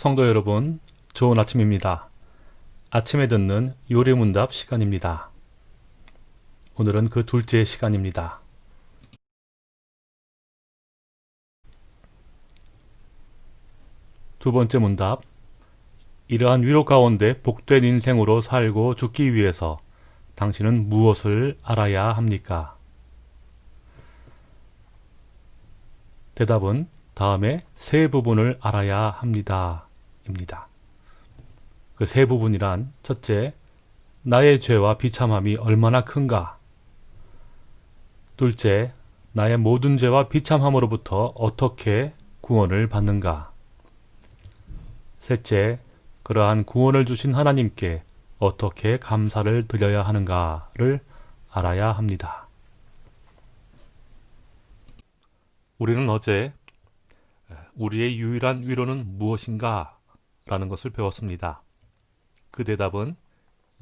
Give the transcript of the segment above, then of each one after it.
성도 여러분, 좋은 아침입니다. 아침에 듣는 요리문답 시간입니다. 오늘은 그 둘째 시간입니다. 두 번째 문답. 이러한 위로 가운데 복된 인생으로 살고 죽기 위해서 당신은 무엇을 알아야 합니까? 대답은 다음에 세 부분을 알아야 합니다. 입니다. 그 세 부분이란 첫째, 나의 죄와 비참함이 얼마나 큰가. 둘째, 나의 모든 죄와 비참함으로부터 어떻게 구원을 받는가. 셋째, 그러한 구원을 주신 하나님께 어떻게 감사를 드려야 하는가를 알아야 합니다. 우리는 어제 우리의 유일한 위로는 무엇인가 라는 것을 배웠습니다. 그 대답은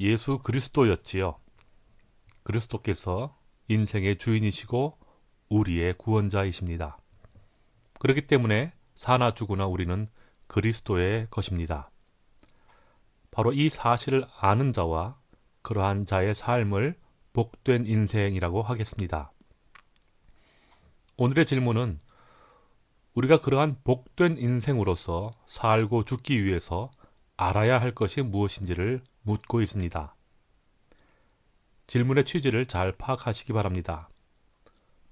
예수 그리스도였지요. 그리스도께서 인생의 주인이시고 우리의 구원자이십니다. 그렇기 때문에 사나 죽으나 우리는 그리스도의 것입니다. 바로 이 사실을 아는 자와 그러한 자의 삶을 복된 인생이라고 하겠습니다. 오늘의 질문은 우리가 그러한 복된 인생으로서 살고 죽기 위해서 알아야 할 것이 무엇인지를 묻고 있습니다. 질문의 취지를 잘 파악하시기 바랍니다.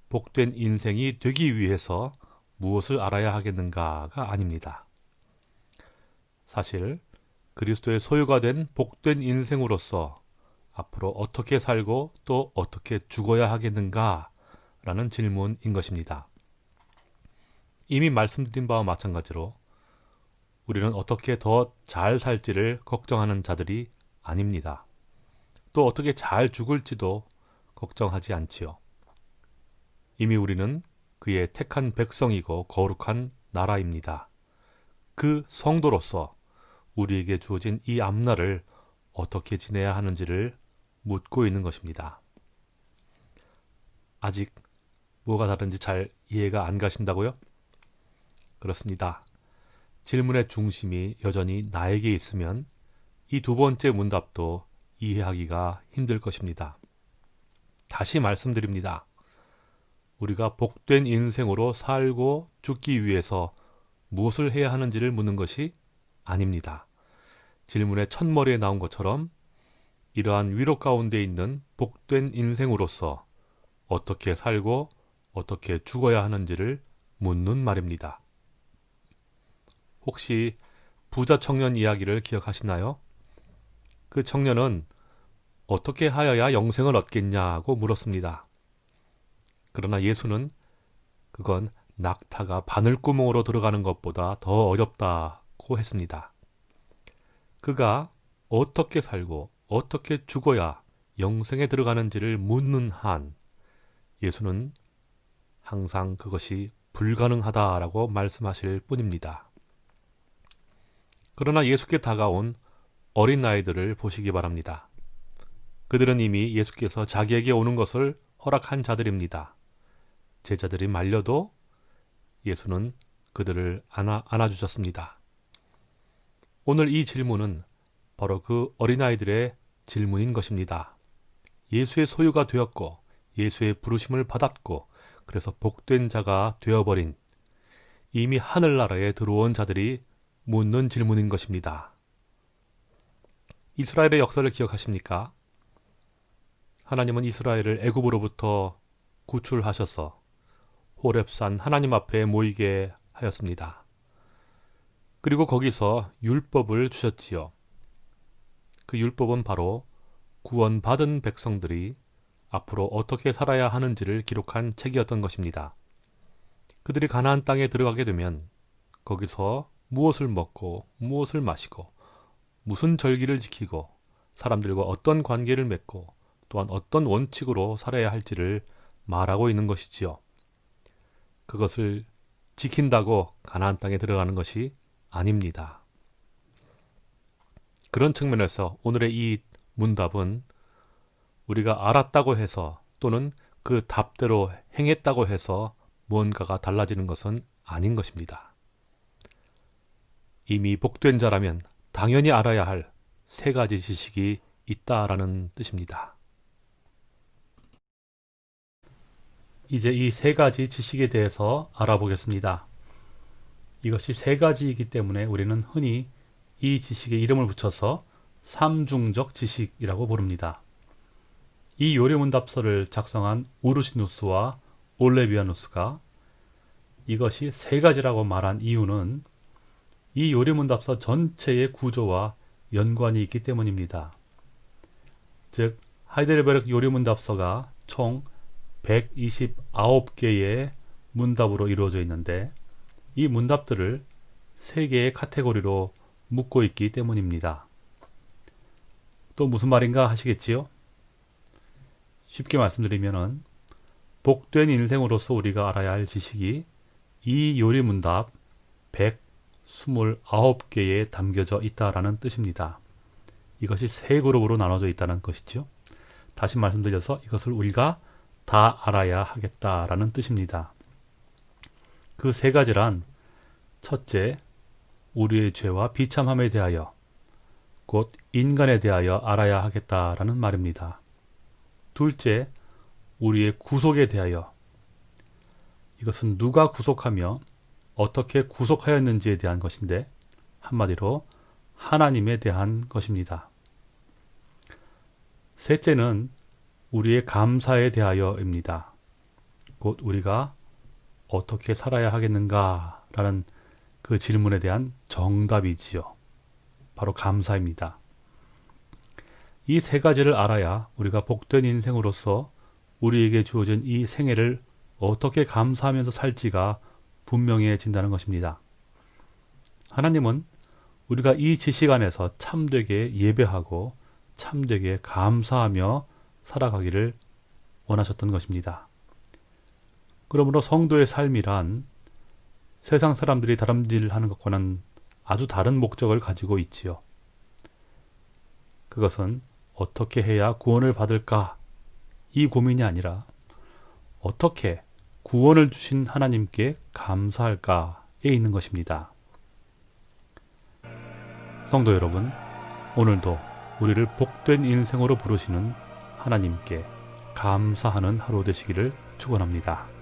복된 인생이 되기 위해서 무엇을 알아야 하겠는가가 아닙니다. 사실 그리스도의 소유가 된 복된 인생으로서 앞으로 어떻게 살고 또 어떻게 죽어야 하겠는가 라는 질문인 것입니다. 이미 말씀드린 바와 마찬가지로 우리는 어떻게 더 잘 살지를 걱정하는 자들이 아닙니다. 또 어떻게 잘 죽을지도 걱정하지 않지요. 이미 우리는 그의 택한 백성이고 거룩한 나라입니다. 그 성도로서 우리에게 주어진 이 앞날을 어떻게 지내야 하는지를 묻고 있는 것입니다. 아직 뭐가 다른지 잘 이해가 안 가신다고요? 그렇습니다. 질문의 중심이 여전히 나에게 있으면 이 두 번째 문답도 이해하기가 힘들 것입니다. 다시 말씀드립니다. 우리가 복된 인생으로 살고 죽기 위해서 무엇을 해야 하는지를 묻는 것이 아닙니다. 질문의 첫머리에 나온 것처럼 이러한 위로 가운데 있는 복된 인생으로서 어떻게 살고 어떻게 죽어야 하는지를 묻는 말입니다. 혹시 부자 청년 이야기를 기억하시나요? 그 청년은 어떻게 하여야 영생을 얻겠냐고 물었습니다. 그러나 예수는 그건 낙타가 바늘구멍으로 들어가는 것보다 더 어렵다고 했습니다. 그가 어떻게 살고 어떻게 죽어야 영생에 들어가는지를 묻는 한 예수는 항상 그것이 불가능하다라고 말씀하실 뿐입니다. 그러나 예수께 다가온 어린 아이들을 보시기 바랍니다. 그들은 이미 예수께서 자기에게 오는 것을 허락한 자들입니다. 제자들이 말려도 예수는 그들을 안아, 안아주셨습니다. 오늘 이 질문은 바로 그 어린아이들의 질문인 것입니다. 예수의 소유가 되었고 예수의 부르심을 받았고 그래서 복된 자가 되어버린 이미 하늘나라에 들어온 자들이 묻는 질문인 것입니다. 이스라엘의 역사를 기억하십니까? 하나님은 이스라엘을 애굽으로부터 구출하셔서 호렙산 하나님 앞에 모이게 하였습니다. 그리고 거기서 율법을 주셨지요. 그 율법은 바로 구원받은 백성들이 앞으로 어떻게 살아야 하는지를 기록한 책이었던 것입니다. 그들이 가나안 땅에 들어가게 되면 거기서 무엇을 먹고 무엇을 마시고 무슨 절기를 지키고 사람들과 어떤 관계를 맺고 또한 어떤 원칙으로 살아야 할지를 말하고 있는 것이지요. 그것을 지킨다고 가나안 땅에 들어가는 것이 아닙니다. 그런 측면에서 오늘의 이 문답은 우리가 알았다고 해서 또는 그 답대로 행했다고 해서 무언가가 달라지는 것은 아닌 것입니다. 이미 복된 자라면 당연히 알아야 할 세 가지 지식이 있다라는 뜻입니다. 이제 이 세 가지 지식에 대해서 알아보겠습니다. 이것이 세 가지이기 때문에 우리는 흔히 이 지식에 이름을 붙여서 삼중적 지식이라고 부릅니다. 이 요리문답서를 작성한 우르시누스와 올레비아누스가 이것이 세 가지라고 말한 이유는 이 요리문답서 전체의 구조와 연관이 있기 때문입니다. 즉 하이델베르크 요리문답서가 총 129개의 문답으로 이루어져 있는데 이 문답들을 세 개의 카테고리로 묶고 있기 때문입니다. 또 무슨 말인가 하시겠지요? 쉽게 말씀드리면은 복된 인생으로서 우리가 알아야 할 지식이 이 요리문답 129개에 담겨져 있다라는 뜻입니다. 이것이 세 그룹으로 나눠져 있다는 것이죠. 다시 말씀드려서 이것을 우리가 다 알아야 하겠다라는 뜻입니다. 그 세 가지란 첫째, 우리의 죄와 비참함에 대하여 곧 인간에 대하여 알아야 하겠다라는 말입니다. 둘째, 우리의 구속에 대하여 이것은 누가 구속하며 어떻게 구속하였는지에 대한 것인데 한마디로 하나님에 대한 것입니다. 셋째는 우리의 감사에 대하여입니다. 곧 우리가 어떻게 살아야 하겠는가 라는 그 질문에 대한 정답이지요. 바로 감사입니다. 이 세 가지를 알아야 우리가 복된 인생으로서 우리에게 주어진 이 생애를 어떻게 감사하면서 살지가 분명해진다는 것입니다. 하나님은 우리가 이 지식 안에서 참되게 예배하고 참되게 감사하며 살아가기를 원하셨던 것입니다. 그러므로 성도의 삶이란 세상 사람들이 다름질하는 것과는 아주 다른 목적을 가지고 있지요. 그것은 어떻게 해야 구원을 받을까? 이 고민이 아니라 어떻게 구원을 주신 하나님께 감사할까에 있는 것입니다. 성도 여러분, 오늘도 우리를 복된 인생으로 부르시는 하나님께 감사하는 하루 되시기를 축원합니다.